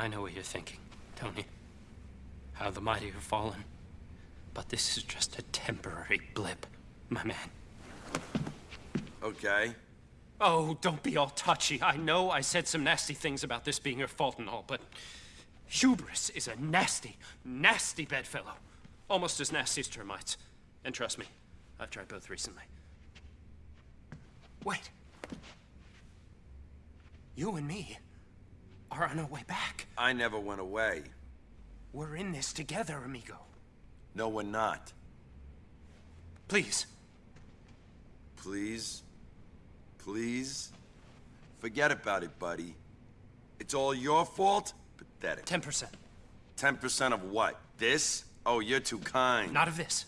I know what you're thinking, Tony. How the mighty have fallen. But this is just a temporary blip, my man. Okay. Oh, don't be all touchy. I know I said some nasty things about this being your fault and all, but hubris is a nasty, nasty bedfellow. Almost as nasty as termites. And trust me, I've tried both recently. Wait. You and me are on our way back. I never went away. We're in this together, amigo. No, we're not. Please. Please? Please? Forget about it, buddy. It's all your fault? Pathetic. 10%. 10% of what? This? Oh, you're too kind. Not of this.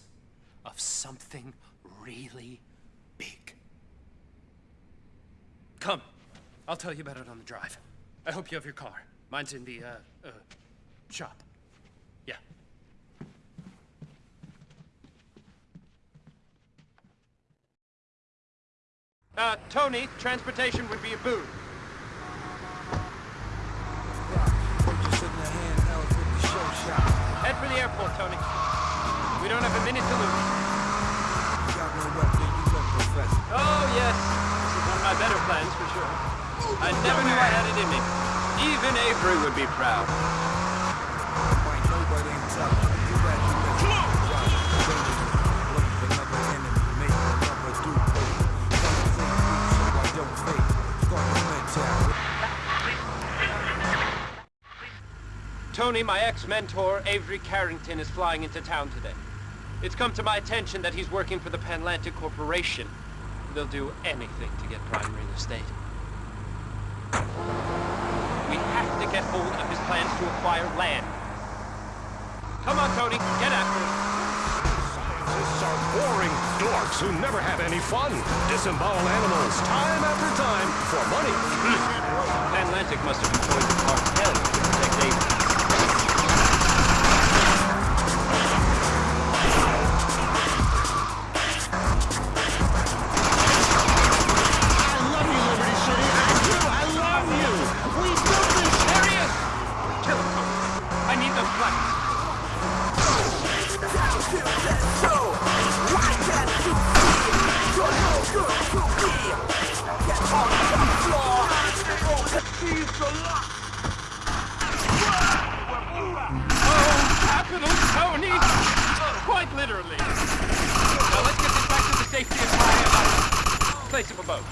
Of something really big. Come. I'll tell you about it on the drive. I hope you have your car. Mine's in the, uh, uh, shop. Yeah. Uh, Tony, transportation would be a boon. I never knew I had it in me. Even Avery would be proud. Tony, my ex-mentor, Avery Carrington, is flying into town today. It's come to my attention that he's working for the Panlantic Corporation. They'll do anything to get prime real estate. We have to get hold of his plans to acquire land. Come on, Tony, get after it. Scientists are boring dorks who never have any fun. Disembowel animals time after time for money. Panlantic must have employed the Oh, capital Tony! Quite literally. Now let's get this back to the safety of my place of abode.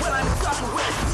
Well, I'm with